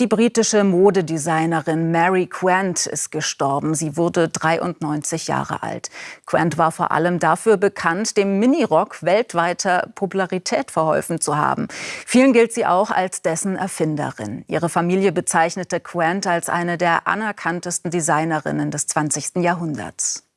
Die britische Modedesignerin Mary Quant ist gestorben. Sie wurde 93 Jahre alt. Quant war vor allem dafür bekannt, dem Minirock weltweiter Popularität verholfen zu haben. Vielen gilt sie auch als dessen Erfinderin. Ihre Familie bezeichnete Quant als eine der anerkanntesten Designerinnen des 20. Jahrhunderts.